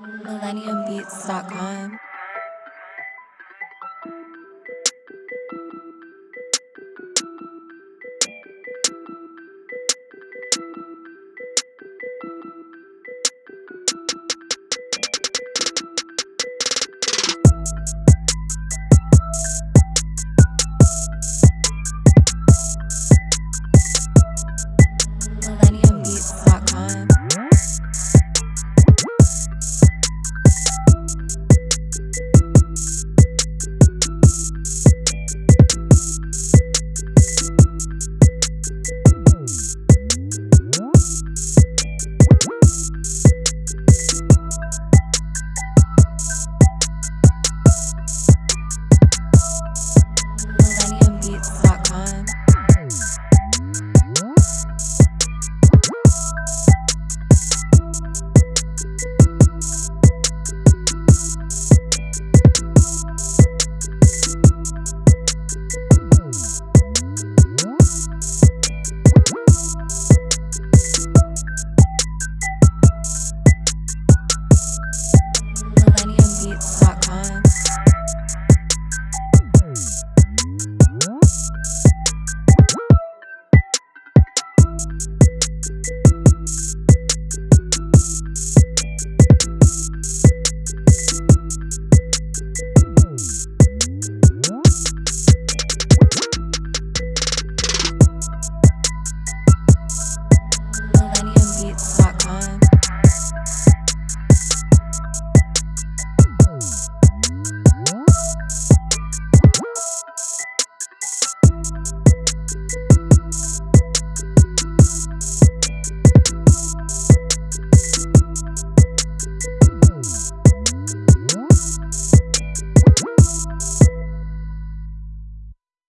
MillenniumBeats.com beats.com. Millennium Beats.